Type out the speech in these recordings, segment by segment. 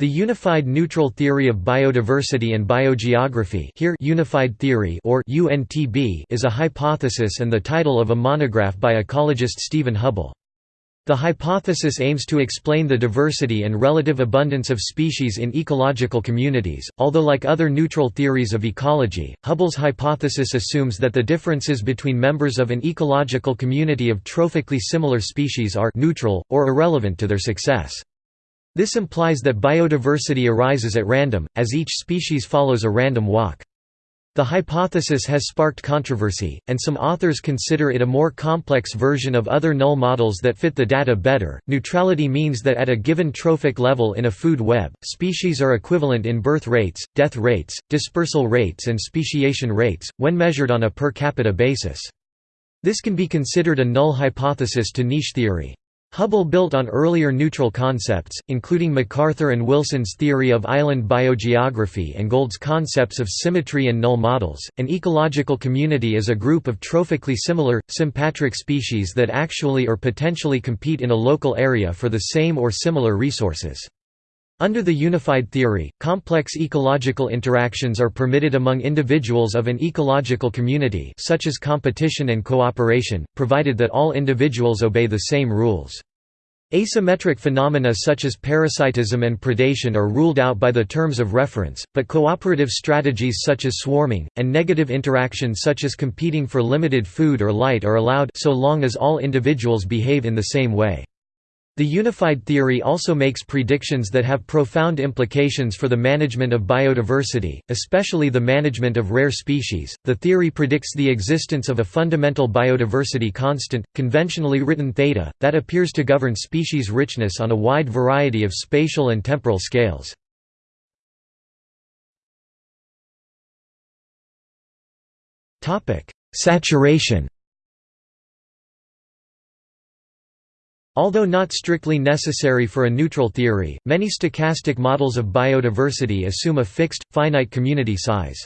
The Unified Neutral Theory of Biodiversity and Biogeography here Unified Theory or UNTB is a hypothesis and the title of a monograph by ecologist Stephen Hubbell. The hypothesis aims to explain the diversity and relative abundance of species in ecological communities, although like other neutral theories of ecology, Hubbell's hypothesis assumes that the differences between members of an ecological community of trophically similar species are neutral, or irrelevant to their success. This implies that biodiversity arises at random, as each species follows a random walk. The hypothesis has sparked controversy, and some authors consider it a more complex version of other null models that fit the data better. Neutrality means that at a given trophic level in a food web, species are equivalent in birth rates, death rates, dispersal rates, and speciation rates, when measured on a per capita basis. This can be considered a null hypothesis to niche theory. Hubbell built on earlier neutral concepts, including MacArthur and Wilson's theory of island biogeography and Gould's concepts of symmetry and null models. An ecological community is a group of trophically similar, sympatric species that actually or potentially compete in a local area for the same or similar resources. Under the unified theory, complex ecological interactions are permitted among individuals of an ecological community such as competition and cooperation, provided that all individuals obey the same rules. Asymmetric phenomena such as parasitism and predation are ruled out by the terms of reference, but cooperative strategies such as swarming, and negative interaction such as competing for limited food or light are allowed so long as all individuals behave in the same way. The unified theory also makes predictions that have profound implications for the management of biodiversity, especially the management of rare species. The theory predicts the existence of a fundamental biodiversity constant, conventionally written theta, that appears to govern species richness on a wide variety of spatial and temporal scales. Topic: Saturation Although not strictly necessary for a neutral theory, many stochastic models of biodiversity assume a fixed, finite community size.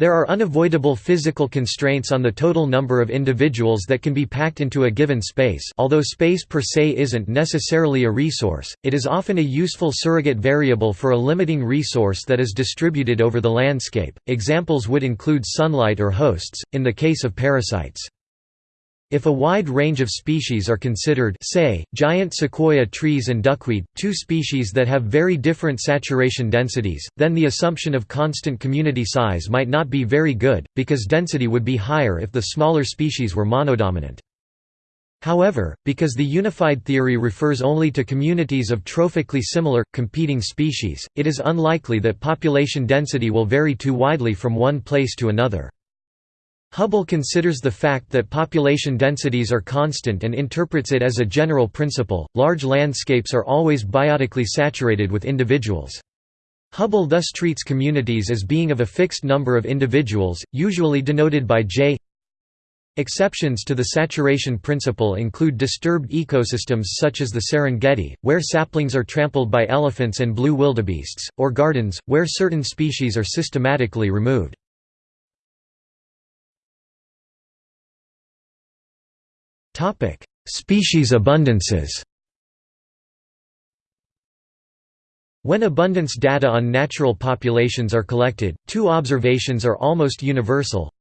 There are unavoidable physical constraints on the total number of individuals that can be packed into a given space although space per se isn't necessarily a resource, it is often a useful surrogate variable for a limiting resource that is distributed over the landscape. Examples would include sunlight or hosts, in the case of parasites. If a wide range of species are considered say, giant sequoia trees and duckweed, two species that have very different saturation densities, then the assumption of constant community size might not be very good, because density would be higher if the smaller species were monodominant. However, because the unified theory refers only to communities of trophically similar, competing species, it is unlikely that population density will vary too widely from one place to another. Hubbell considers the fact that population densities are constant and interprets it as a general principle. Large landscapes are always biotically saturated with individuals. Hubbell thus treats communities as being of a fixed number of individuals, usually denoted by J. Exceptions to the saturation principle include disturbed ecosystems such as the Serengeti, where saplings are trampled by elephants and blue wildebeests, or gardens, where certain species are systematically removed. Species abundances. When abundance data on natural populations are collected, two observations are almost universal.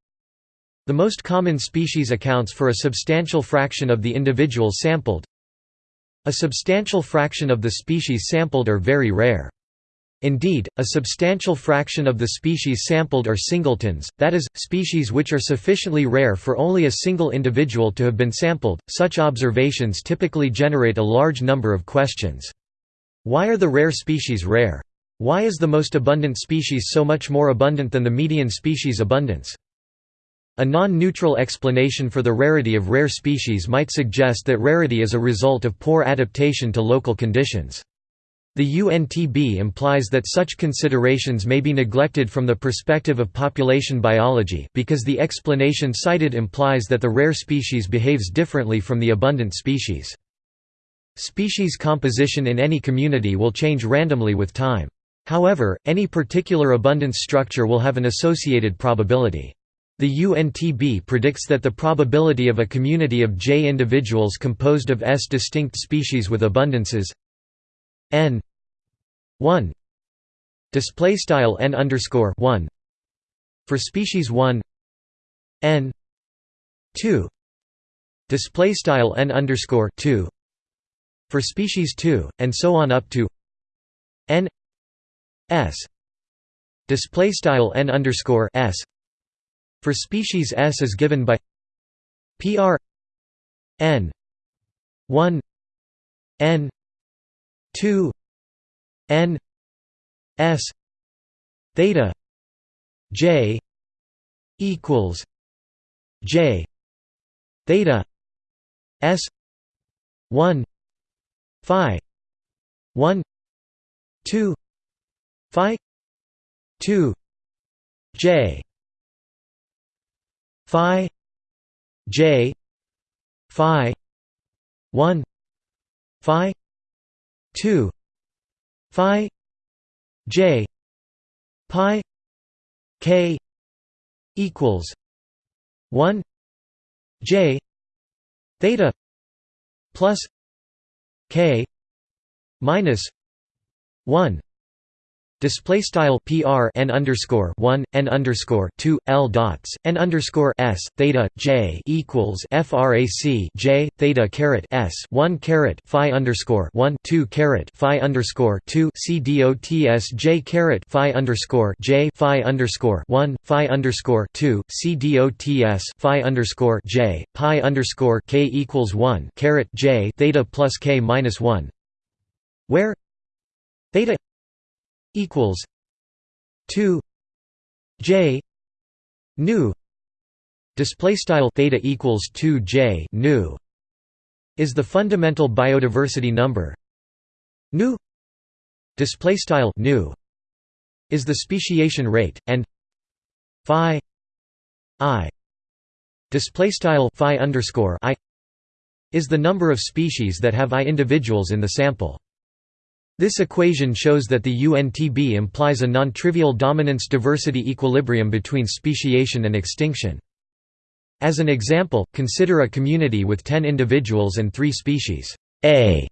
The most common species accounts for a substantial fraction of the individuals sampled. A substantial fraction of the species sampled are very rare. Indeed, a substantial fraction of the species sampled are singletons, that is, species which are sufficiently rare for only a single individual to have been sampled. Such observations typically generate a large number of questions. Why are the rare species rare? Why is the most abundant species so much more abundant than the median species abundance? A non-neutral explanation for the rarity of rare species might suggest that rarity is a result of poor adaptation to local conditions. The UNTB implies that such considerations may be neglected from the perspective of population biology because the explanation cited implies that the rare species behaves differently from the abundant species. Species composition in any community will change randomly with time. However, any particular abundance structure will have an associated probability. The UNTB predicts that the probability of a community of J individuals composed of S distinct species with abundances n 1 display style n underscore 1 for species 1 n 2 display style n underscore 2 for species 2 and so on up to n s display style n underscore s for species s is given by pr n 1 n 2 n s theta j equals j theta s 1 phi 1 2 phi 2 j phi j phi 1 phi 2 phi j pi k equals 1 j theta plus k minus 1 Display style PR n underscore one n underscore two L dots n underscore S theta J equals FRAC J theta caret S one caret Phi underscore one two caret Phi underscore two C dots J caret Phi underscore J Phi underscore one Phi underscore two C dots Phi underscore J Pi underscore K equals one caret J theta plus K minus one. Where? Theta equals 2 j nu display style theta equals 2 j nu is the fundamental biodiversity number. Nu display style nu is the speciation rate and phi i display style phi underscore i is the number of species that have i individuals in the sample this equation shows that the UNTB implies a non-trivial dominance-diversity equilibrium between speciation and extinction. As an example, consider a community with 10 individuals and 3 species A,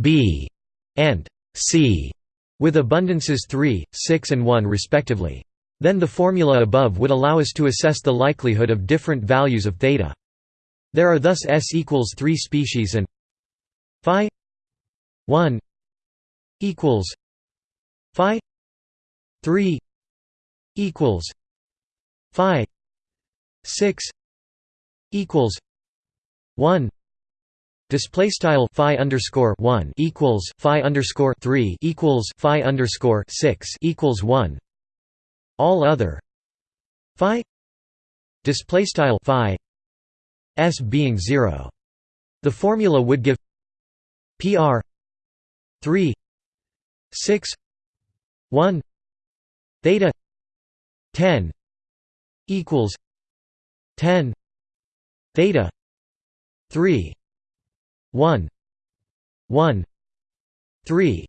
B, and C, with abundances 3, 6 and 1 respectively. Then the formula above would allow us to assess the likelihood of different values of theta. There are thus S equals 3 species and phi 1 equals phi 3 equals phi 6 equals 1 Display style phi underscore one equals phi underscore three equals phi underscore six equals one. All other phi display style phi s being zero. The formula would give pr three 6 1 theta 10 equals 10 theta 3 1 1 3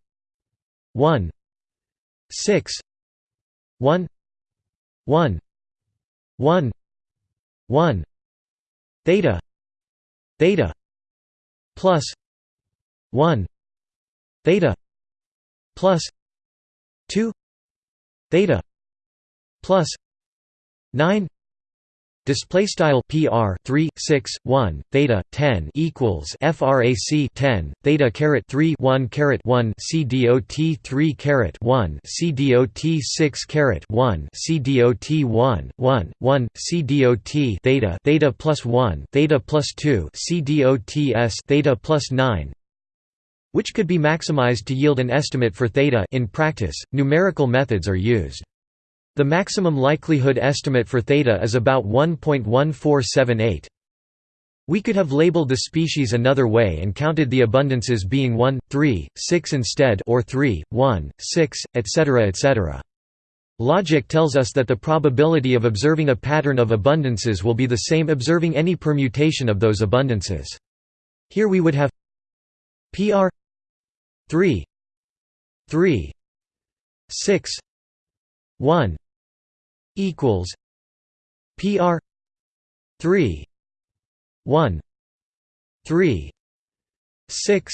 1 6 1 1 1 1 theta theta plus 1 theta plus 2 theta plus 9 display style pr 3 6 1 theta 10 equals frac 10 theta caret 3 1 caret 1 c dot 3 caret 1 c dot 6 caret 1 c dot 1 1 1 c dot theta theta plus 1 theta plus 2 c dot s theta plus 9 which could be maximized to yield an estimate for theta in practice, numerical methods are used. The maximum likelihood estimate for theta is about 1.1478. We could have labeled the species another way and counted the abundances being 1, 3, 6 instead or 3, 1, 6, etc. etc. Logic tells us that the probability of observing a pattern of abundances will be the same observing any permutation of those abundances. Here we would have PR 3 3 6 1 equals PR 3 1 3 6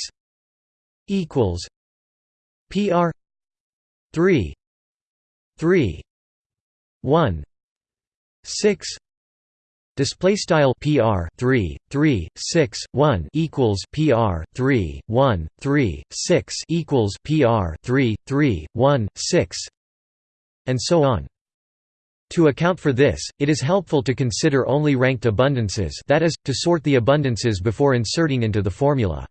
equals PR 3 3 1 6 display style pr 3 3 6 1 equals pr 3 1 3 6 equals pr 3 3 1 6 and so on to account for this, it is helpful to consider only ranked abundances that is, to sort the abundances before inserting into the formula.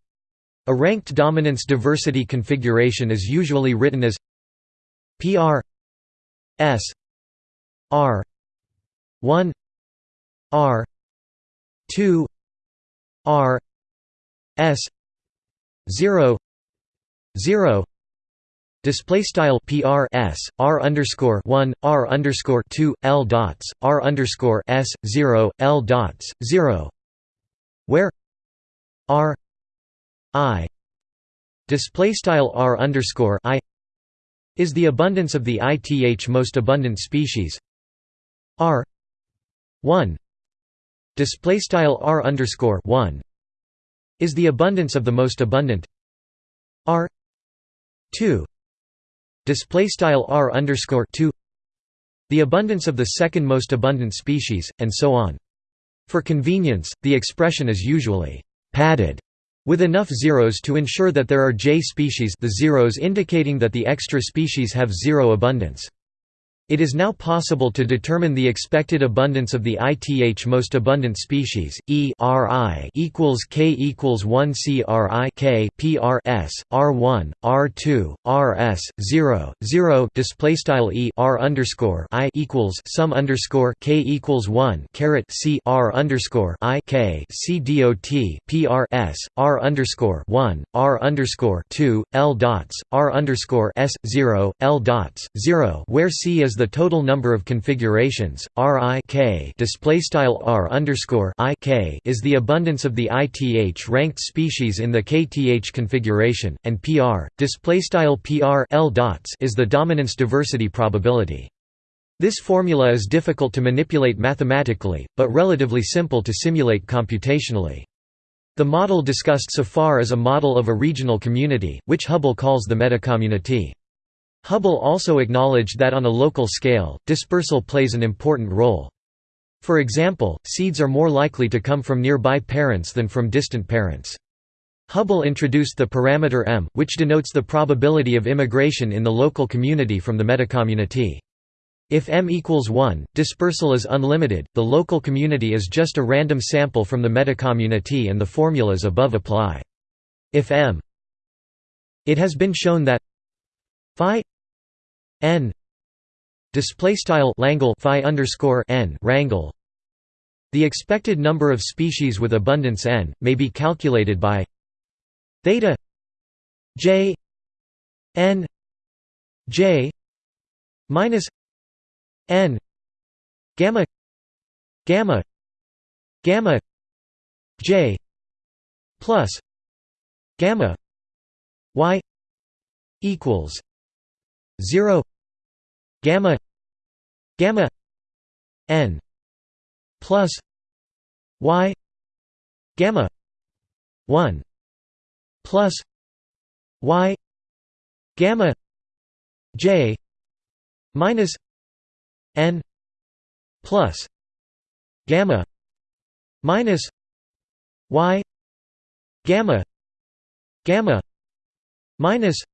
A ranked dominance diversity configuration is usually written as PR S R 1 R 2 R S 0 0 Display style PR S R underscore one R underscore two L dots R underscore S zero L dots zero. Where R I display style R underscore I is the abundance of the ith most abundant species. R one display style r underscore 1 is the abundance of the most abundant. R 2 display style r underscore 2 the abundance of the second most abundant species and so on. For convenience the expression is usually padded with enough zeros to ensure that there are j species the zeros indicating that the extra species have zero abundance it is now possible to determine the expected abundance of the ith most abundant species. E Ri equals k equals 1 C Ri k P R S R 1 R 2 R S 0 0 display style E R underscore I equals sum underscore k equals 1 caret C R underscore I k C dot P R S R underscore 1 R underscore 2 L dots R underscore S 0 L dots 0 where C is the total number of configurations. R i k display style R underscore I k is the abundance of the ith ranked species in the kth configuration, and PR display style PR L dots is the dominance diversity probability. This formula is difficult to manipulate mathematically, but relatively simple to simulate computationally. The model discussed so far is a model of a regional community, which Hubbell calls the metacommunity. Hubbell also acknowledged that on a local scale, dispersal plays an important role. For example, seeds are more likely to come from nearby parents than from distant parents. Hubbell introduced the parameter m, which denotes the probability of immigration in the local community from the metacommunity. If m equals 1, dispersal is unlimited, the local community is just a random sample from the metacommunity and the formulas above apply. If m It has been shown that phi n. Display style langle phi underscore n rangle the expected number of species with abundance n may be calculated by theta j n j minus n gamma gamma gamma j plus gamma y equals 0 gamma gamma n plus y gamma 1 plus y gamma j minus n plus gamma minus y gamma gamma minus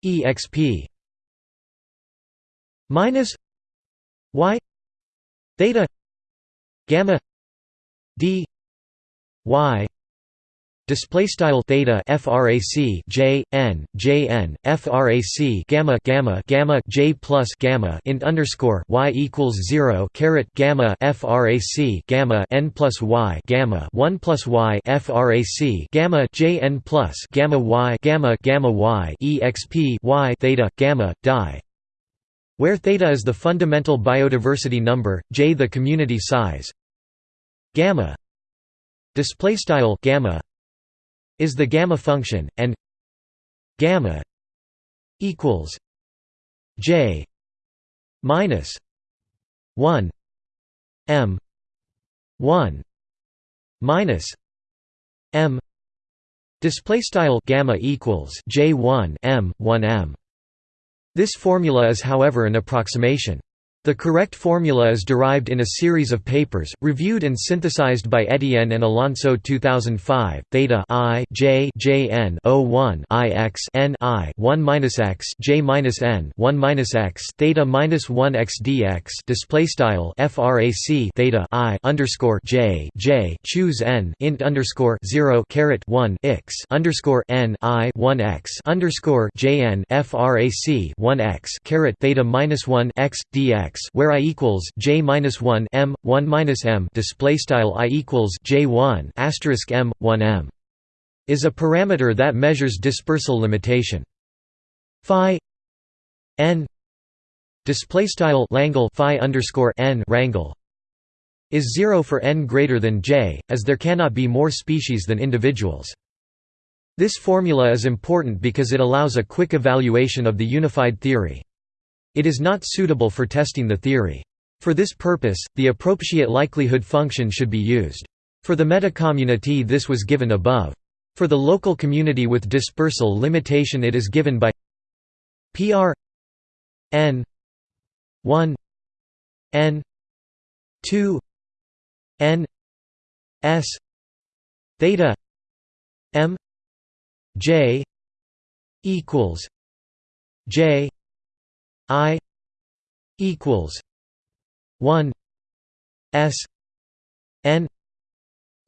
y exp minus y theta gamma d y display style theta frac j n j n frac gamma gamma gamma j plus gamma int underscore y equals 0 caret gamma frac gamma n plus y gamma 1 plus y frac gamma j n plus gamma y gamma gamma y exp y theta gamma die where theta is the fundamental biodiversity number, j the community size, gamma display style gamma is the gamma function, and gamma equals j minus one m one minus m Display style gamma equals J1 M 1 M. This formula is however an approximation. The correct formula is derived in a series of papers, reviewed and synthesized by Etienne and Alonso 2005. Theta i j j n 01 i x n i 1 minus x j minus n 1 minus x theta minus 1 x dx display style frac theta i underscore j j choose n int underscore 0 caret 1 x underscore n i 1 x underscore j n frac 1 x caret theta minus 1 x dx where i equals j minus 1 m 1 minus m display style i equals j 1 asterisk m 1 m is a parameter that measures dispersal limitation. Phi n display style Langle phi underscore n rangle is zero for n greater than j, as there cannot be more species than individuals. This formula is important because it allows a quick evaluation of the unified theory. It is not suitable for testing the theory. For this purpose, the appropriate likelihood function should be used. For the metacommunity this was given above. For the local community with dispersal limitation it is given by PR n 1 n 2 n s theta m j equals j I equals one S N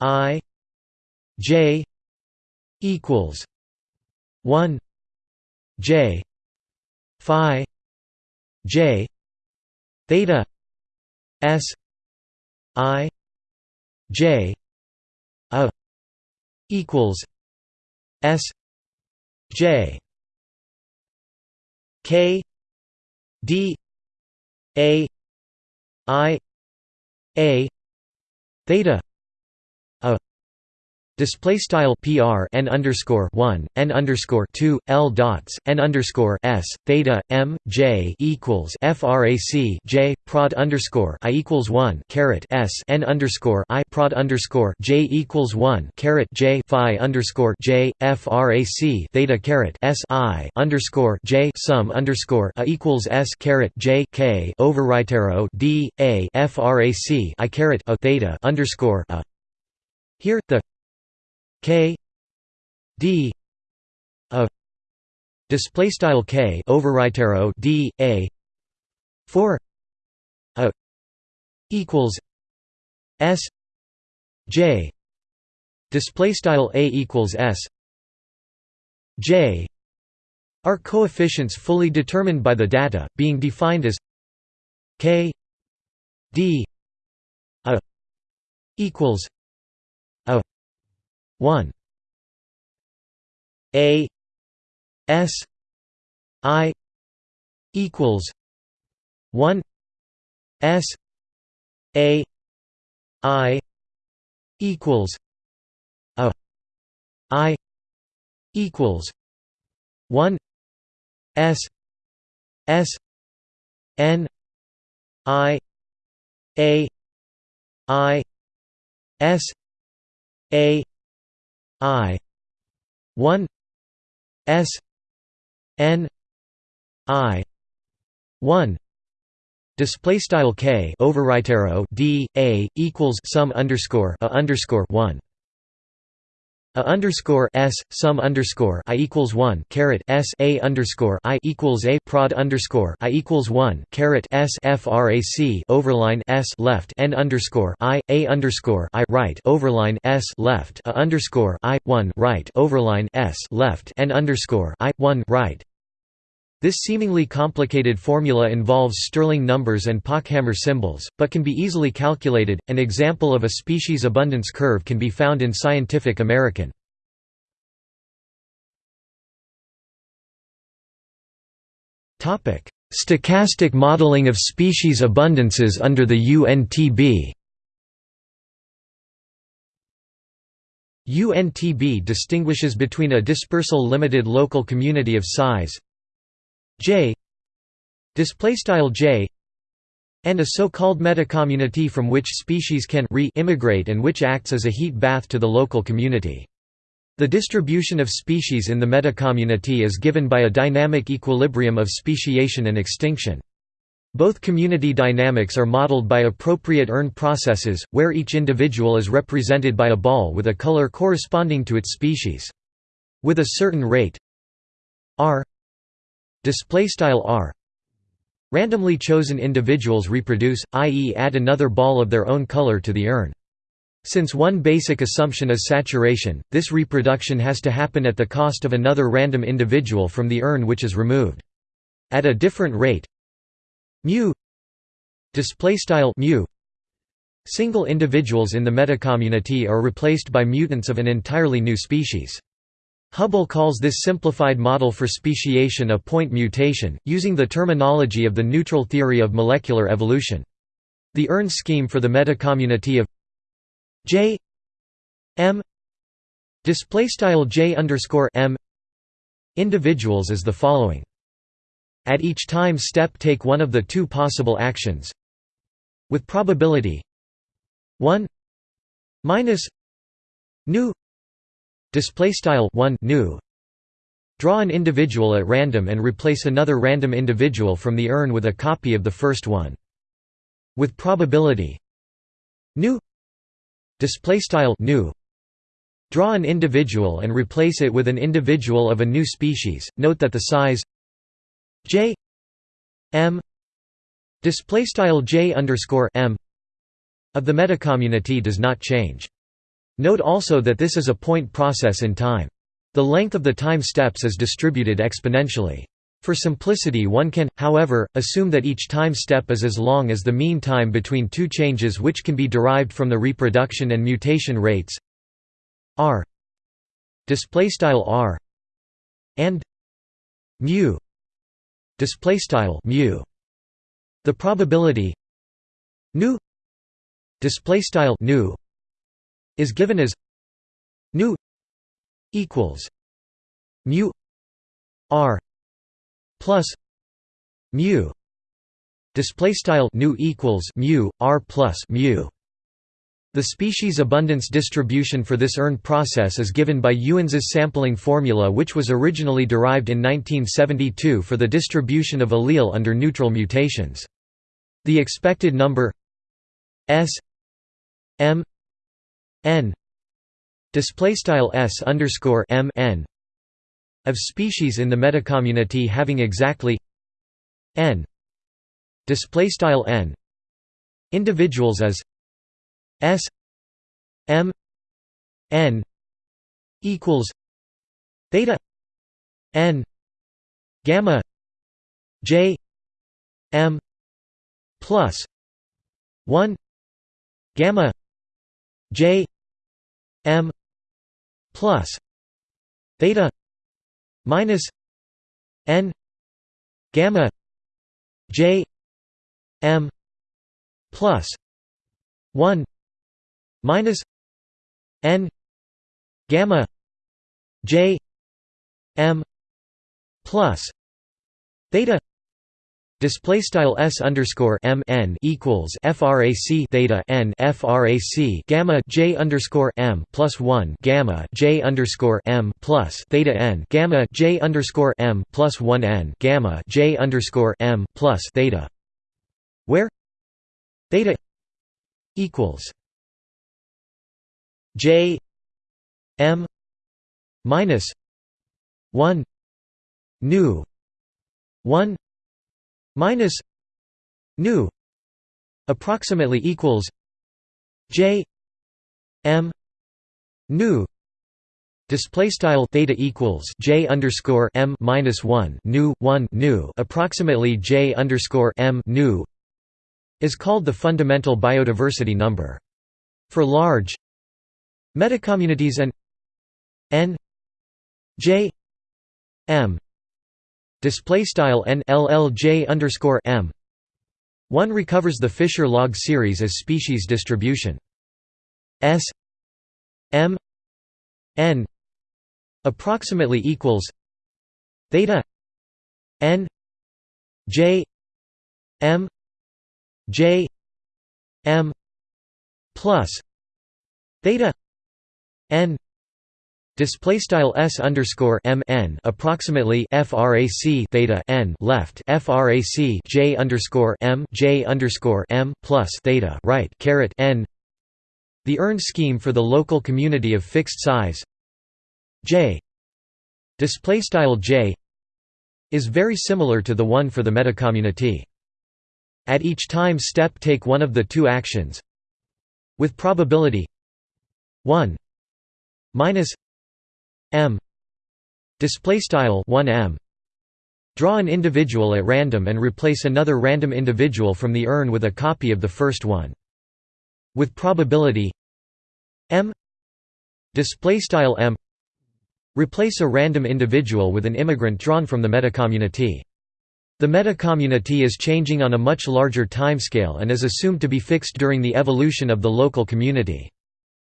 I J equals one J Phi J theta S I J a equals S J K d a i a theta Display style PR n underscore one n underscore two L dots n underscore S theta M J equals FRAC J prod underscore I equals one caret S n underscore I prod underscore J equals one caret J Phi underscore J FRAC theta caret S I underscore J sum underscore A equals S caret J K overwrite arrow D A FRAC I caret A theta underscore A. Here the K D a display style K overwrite arrow D a 4 a equals S J display style a equals S J are coefficients fully determined by the data being defined as K D a equals 1 a. S. I. Equals 1 s. A. I. Equals a. I. Equals 1 s. S. N. I. A. I. S. A I. one. S. N. I. one. Display style k. Overwrite arrow d a equals sum underscore a underscore one a underscore s sum underscore i equals one caret s a underscore i equals a prod underscore i equals one caret s frac overline s left n underscore i a underscore i right overline s left a underscore i one right overline s left n underscore i one right this seemingly complicated formula involves Stirling numbers and Pochhammer symbols, but can be easily calculated. An example of a species abundance curve can be found in Scientific American. Topic: Stochastic modeling of species abundances under the UNTB. UNTB distinguishes between a dispersal limited local community of size J displaystyle J and a so-called metacommunity from which species can re-immigrate and which acts as a heat bath to the local community. The distribution of species in the metacommunity is given by a dynamic equilibrium of speciation and extinction. Both community dynamics are modeled by appropriate urn processes, where each individual is represented by a ball with a color corresponding to its species. With a certain rate r r randomly chosen individuals reproduce, i.e. add another ball of their own color to the urn. Since one basic assumption is saturation, this reproduction has to happen at the cost of another random individual from the urn which is removed. At a different rate mu display style mu single individuals in the metacommunity are replaced by mutants of an entirely new species. Hubbell calls this simplified model for speciation a point mutation, using the terminology of the neutral theory of molecular evolution. The urn scheme for the metacommunity of J M J M individuals is the following. At each time step take one of the two possible actions with probability 1 minus nu display style 1 nu. Draw an individual at random and replace another random individual from the urn with a copy of the first one. With probability. Nu. Display style nu. Draw an individual and replace it with an individual of a new species. Note that the size. J. M. Display style j underscore m. Of the metacommunity does not change Note also that this is a point process in time. The length of the time steps is distributed exponentially. For simplicity one can, however, assume that each time step is as long as the mean time between two changes which can be derived from the reproduction and mutation rates r r and mu mu the probability nu nu is given as nu equals mu r plus mu display style nu equals mu r plus mu the species abundance distribution for this urn process is given by Ewens's sampling formula which was originally derived in 1972 for the distribution of allele under neutral mutations. The expected number s m n. Display style s underscore m n. Of species in the metacommunity having exactly n. Display style n. Individuals as s m n equals theta n gamma j m plus 1 gamma j m plus theta minus n gamma j m plus 1 minus n gamma j m plus theta Display style s underscore m n equals frac theta n frac gamma j underscore m plus one gamma j underscore m plus theta n gamma j underscore m plus one n gamma j underscore m plus theta, where theta equals j m minus one nu one minus nu approximately equals j m nu Display style theta equals j underscore m minus one nu one nu approximately j underscore m nu is called the fundamental biodiversity number. For large metacommunities and n j m display style n m. One recovers the Fisher log series as species distribution. S m n approximately equals theta n j m j m plus theta n Display style s underscore m n approximately frac theta n left frac j underscore m j underscore m plus theta right caret n. The urn scheme for the local community of fixed size j display style j is very similar to the one for the metacommunity. At each time step take one of the two actions with probability 1 minus m. Display style 1m draw an individual at random and replace another random individual from the urn with a copy of the first one. With probability m. Display style m. Replace a random individual with an immigrant drawn from the metacommunity. The metacommunity is changing on a much larger timescale and is assumed to be fixed during the evolution of the local community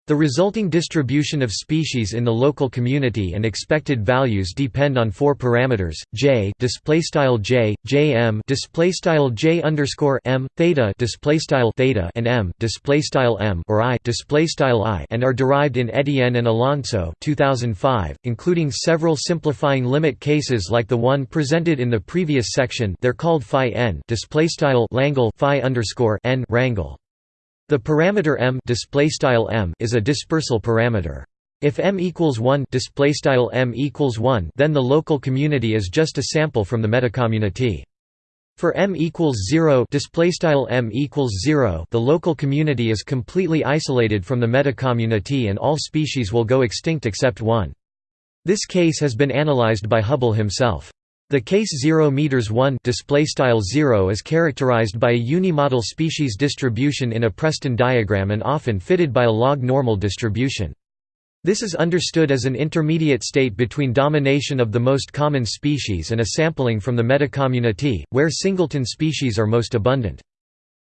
the resulting distribution of species in the local community and expected values depend on four parameters: j, displaystyle j, jm, displaystyle j underscore m, theta, displaystyle theta, and m, displaystyle m, or i, displaystyle i, and are derived in Etienne and Alonso, 2005, including several simplifying limit cases like the one presented in the previous section. They're called phi n, displaystyle Langle phi underscore n, rangle. The parameter m display style m is a dispersal parameter. If m equals 1 display style m equals 1 then the local community is just a sample from the metacommunity. For m equals 0 display style m equals 0 the local community is completely isolated from the metacommunity and all species will go extinct except one. This case has been analyzed by Hubbell himself. The case 0 meters 1 display style 0 is characterized by a unimodal species distribution in a Preston diagram and often fitted by a log normal distribution. This is understood as an intermediate state between domination of the most common species and a sampling from the metacommunity, where singleton species are most abundant.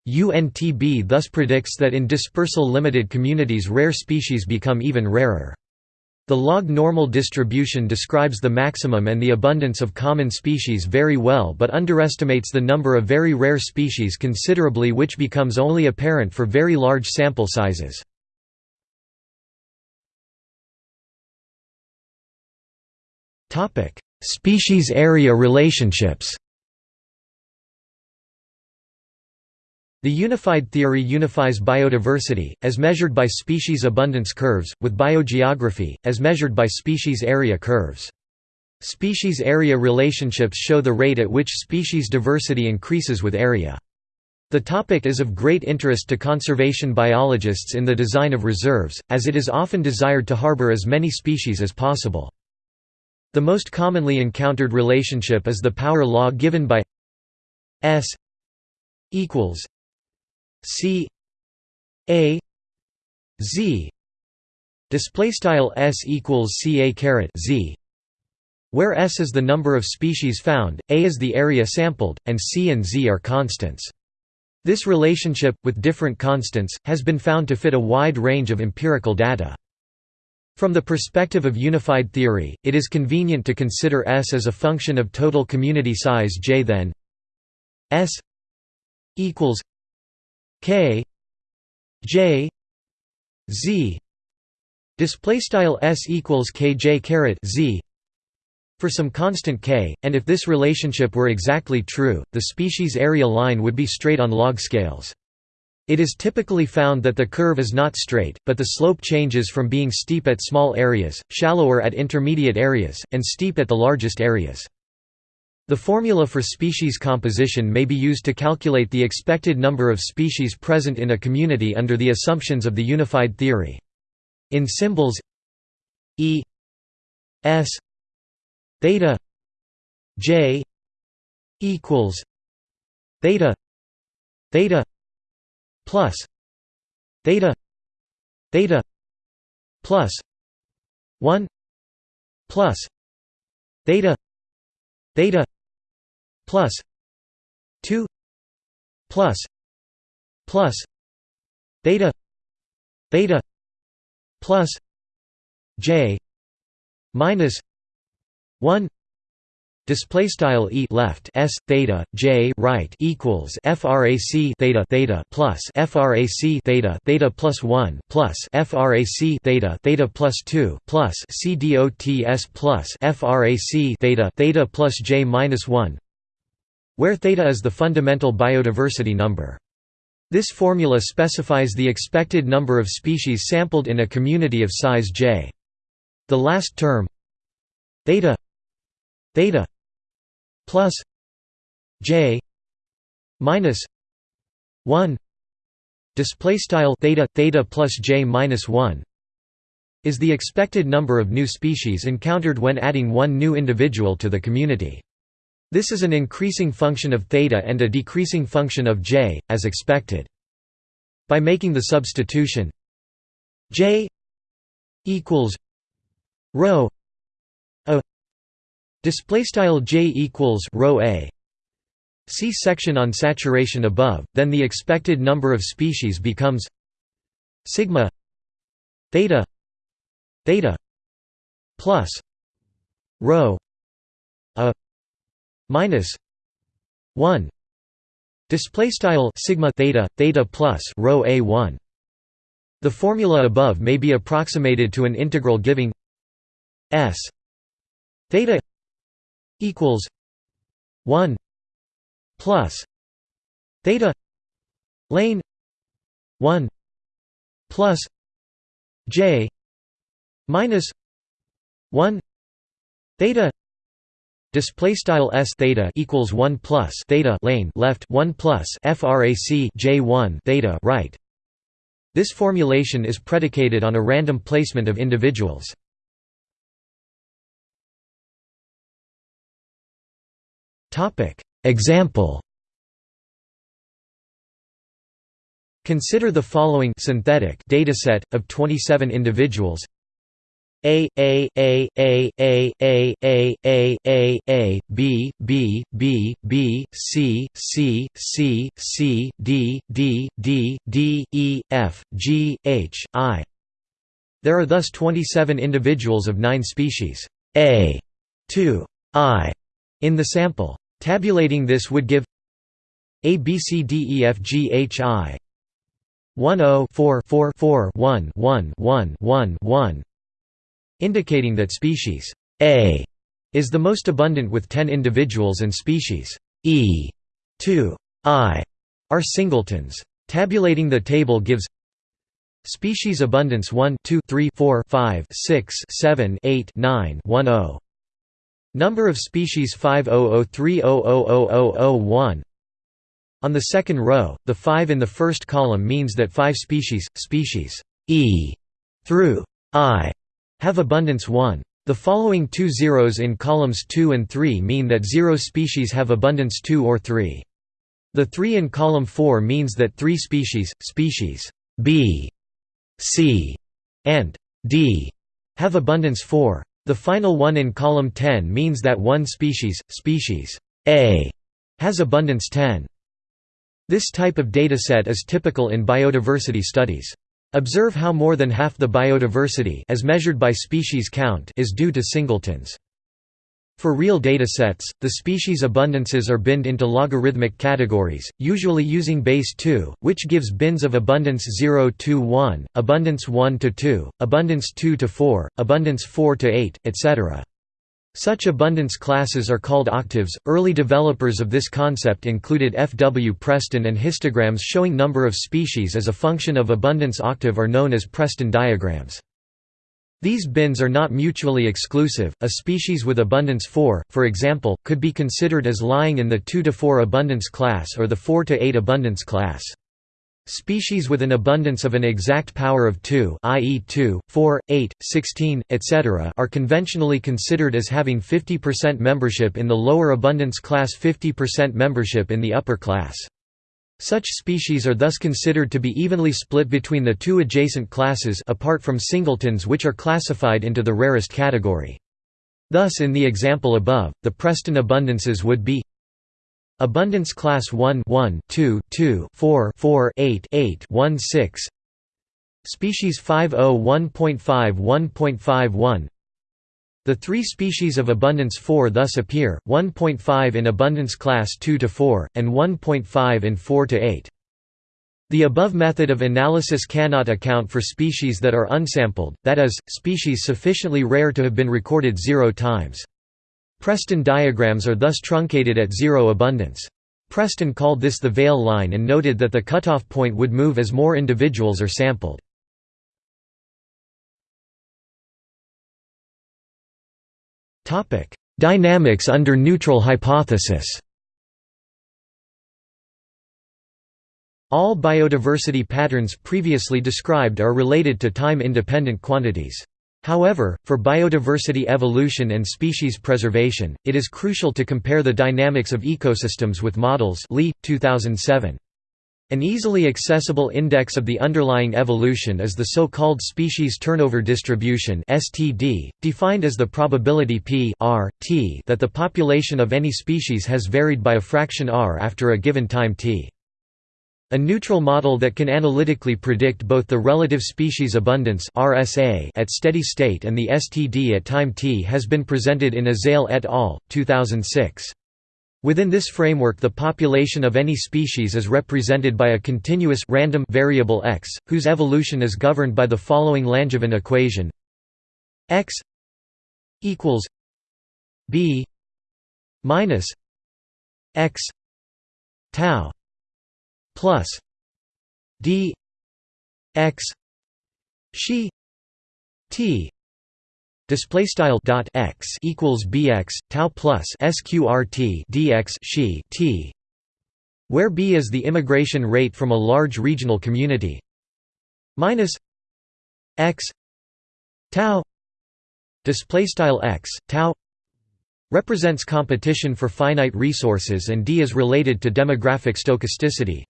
UNTB thus predicts that in dispersal limited communities rare species become even rarer. The log normal distribution describes the maximum and the abundance of common species very well but underestimates the number of very rare species considerably which becomes only apparent for very large sample sizes. Species area relationships The unified theory unifies biodiversity, as measured by species abundance curves, with biogeography, as measured by species area curves. Species area relationships show the rate at which species diversity increases with area. The topic is of great interest to conservation biologists in the design of reserves, as it is often desired to harbor as many species as possible. The most commonly encountered relationship is the power law given by S equals C A Z display style S equals C A caret Z where S is the number of species found, A is the area sampled, and C and Z are constants. This relationship, with different constants, has been found to fit a wide range of empirical data. From the perspective of unified theory, it is convenient to consider S as a function of total community size J then S equals K J Z display style S equals KJ caret Z for some constant k, and if this relationship were exactly true, the species area line would be straight on log scales. It is typically found that the curve is not straight, but the slope changes from being steep at small areas, shallower at intermediate areas, and steep at the largest areas. The formula for species composition may be used to calculate the expected number of species present in a community under the assumptions of the unified theory. In symbols E S theta J equals theta theta plus theta theta plus 1 plus theta theta plus 2 plus plus theta theta plus j minus 1 Display style e left s theta j right equals frac theta theta plus frac theta theta plus one plus frac theta theta plus two plus c dots plus frac theta theta plus j minus one, where theta is the fundamental biodiversity number. This formula specifies the expected number of species sampled in a community of size j. The last term theta theta plus j minus 1 display style theta theta plus j minus 1 is the expected number of new species encountered when adding one new individual to the community. This is an increasing function of theta and a decreasing function of j, as expected. By making the substitution j equals rho a Display style j equals rho a. See section on saturation above. Then the expected number of species becomes sigma theta theta plus rho minus one. Display style sigma theta theta plus rho a one. The formula above may be approximated to an integral giving s theta equals 1 plus theta lane 1 plus j minus 1 theta display style s theta equals 1 plus theta lane left 1 plus frac j1 theta right. This formulation is predicated on a random placement of individuals. Topic Example. Consider the following synthetic dataset of 27 individuals a A A A A A A A A A B B B B C C C C D D D D E F G H I There are thus 27 individuals of 9 species A to I in the sample. Tabulating this would give A B C D E F G H I 1 0 4 4 4 1 1 1 1 1 indicating that species A is the most abundant with 10 individuals and species E 2 I are singletons. Tabulating the table gives species abundance 1 2 3 4 5 6 7 8 9 10 Number of species 500300001 On the second row, the 5 in the first column means that 5 species, species E through I, have abundance 1. The following two zeros in columns 2 and 3 mean that 0 species have abundance 2 or 3. The 3 in column 4 means that 3 species, species B, C, and D, have abundance 4. The final one in column 10 means that one species, species A, has abundance 10. This type of dataset is typical in biodiversity studies. Observe how more than half the biodiversity as measured by species count is due to singletons. For real datasets, the species abundances are binned into logarithmic categories, usually using base 2, which gives bins of abundance 0 to 1, abundance 1 to 2, abundance 2 to 4, abundance 4 to 8, etc. Such abundance classes are called octaves. Early developers of this concept included F. W. Preston and histograms showing number of species as a function of abundance octave are known as Preston diagrams. These bins are not mutually exclusive. A species with abundance 4, for example, could be considered as lying in the 2 to 4 abundance class or the 4 to 8 abundance class. Species with an abundance of an exact power of 2 i.e. 2, 4, 8, 16, etc. are conventionally considered as having 50% membership in the lower abundance class 50% membership in the upper class. Such species are thus considered to be evenly split between the two adjacent classes apart from singletons which are classified into the rarest category. Thus in the example above, the Preston abundances would be Abundance class 1 1 2 2 4 4 8 8 1 6 Species 501.5 1.51 The three species of abundance 4 thus appear, 1.5 in abundance class 2 to 4, and 1.5 in 4 to 8. The above method of analysis cannot account for species that are unsampled, that is, species sufficiently rare to have been recorded zero times. Preston diagrams are thus truncated at zero abundance. Preston called this the Veil line and noted that the cutoff point would move as more individuals are sampled. Dynamics under neutral hypothesis. All biodiversity patterns previously described are related to time-independent quantities. However, for biodiversity evolution and species preservation, it is crucial to compare the dynamics of ecosystems with models Leigh, 2007. An easily accessible index of the underlying evolution is the so-called species turnover distribution (STD), defined as the probability p r t that the population of any species has varied by a fraction r after a given time t. A neutral model that can analytically predict both the relative species abundance (RSA) at steady state and the STD at time t has been presented in Azaele et al. 2006. Within this framework the population of any species is represented by a continuous random variable x, whose evolution is governed by the following Langevin equation x equals b minus x tau plus d x she t display style dot x equals bx tau plus sqrt dx she t where b is the immigration rate from a large regional community minus x tau display style x tau represents competition for finite resources and d is related to demographic stochasticity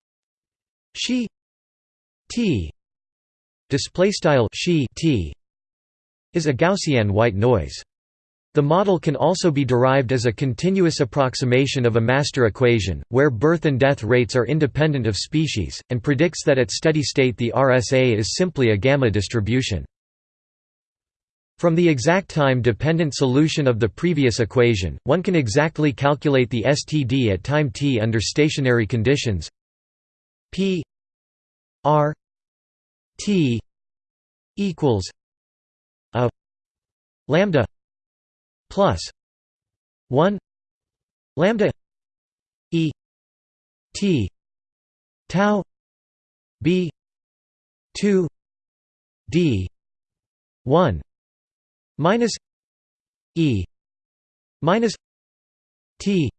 she t display style she t is a Gaussian white noise. The model can also be derived as a continuous approximation of a master equation, where birth and death rates are independent of species, and predicts that at steady state the RSA is simply a gamma distribution. From the exact time-dependent solution of the previous equation, one can exactly calculate the STD at time t under stationary conditions p r t equals a lambda plus 1 lambda e t tau b 2 d 1 minus e minus t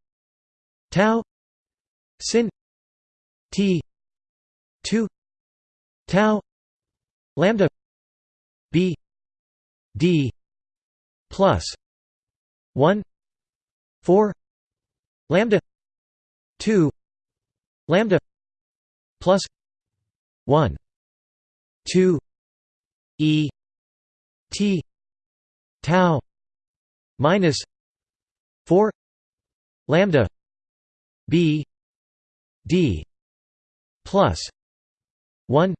tau sin t 2 tau lambda b d plus 1 4 lambda 2 lambda plus 1 2 e t tau minus 4 lambda b d plus 1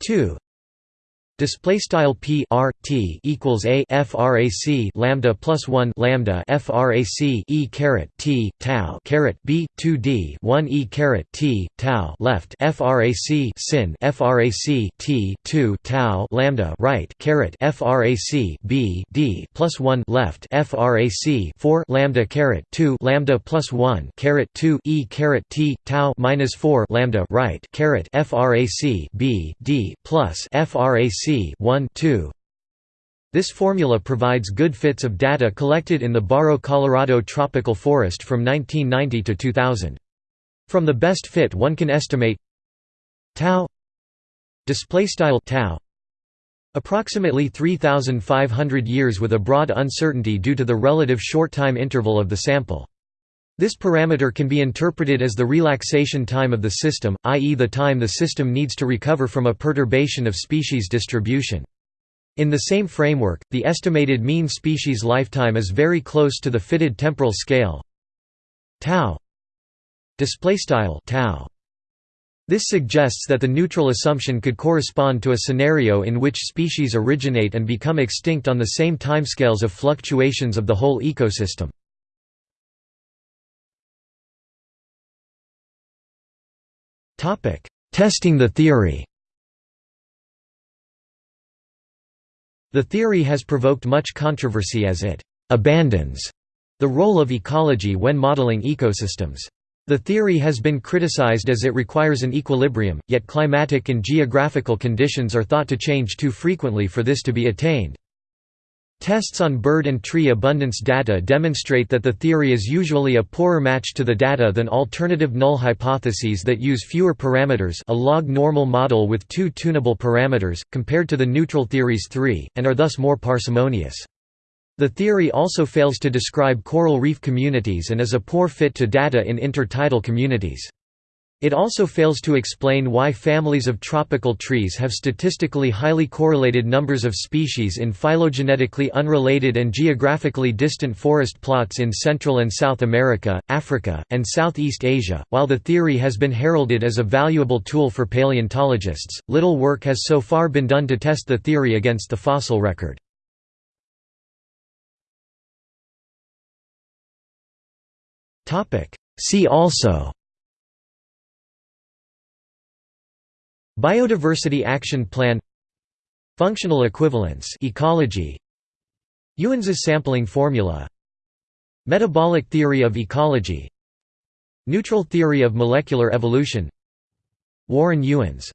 2 Display style p r t equals a frac lambda plus one lambda frac e caret t tau caret b two d one e caret t tau left frac sin frac t two tau lambda right caret frac b d plus one left frac four lambda caret two lambda plus one caret two e caret t tau minus four lambda right caret frac b d plus frac 1 2. This formula provides good fits of data collected in the Barro Colorado tropical forest from 1990 to 2000. From the best fit one can estimate tau display style tau approximately 3500 years with a broad uncertainty due to the relative short time interval of the sample. This parameter can be interpreted as the relaxation time of the system, i.e. the time the system needs to recover from a perturbation of species distribution. In the same framework, the estimated mean species lifetime is very close to the fitted temporal scale tau This suggests that the neutral assumption could correspond to a scenario in which species originate and become extinct on the same timescales of fluctuations of the whole ecosystem. Testing the theory The theory has provoked much controversy as it «abandons» the role of ecology when modeling ecosystems. The theory has been criticized as it requires an equilibrium, yet climatic and geographical conditions are thought to change too frequently for this to be attained. Tests on bird and tree abundance data demonstrate that the theory is usually a poorer match to the data than alternative null hypotheses that use fewer parameters a log normal model with two tunable parameters, compared to the neutral theory's three, and are thus more parsimonious. The theory also fails to describe coral reef communities and is a poor fit to data in intertidal communities. It also fails to explain why families of tropical trees have statistically highly correlated numbers of species in phylogenetically unrelated and geographically distant forest plots in Central and South America, Africa, and Southeast Asia. While the theory has been heralded as a valuable tool for paleontologists, little work has so far been done to test the theory against the fossil record. See also Biodiversity Action Plan Functional equivalence ecology Ewens's sampling formula Metabolic theory of ecology Neutral theory of molecular evolution Warren Ewens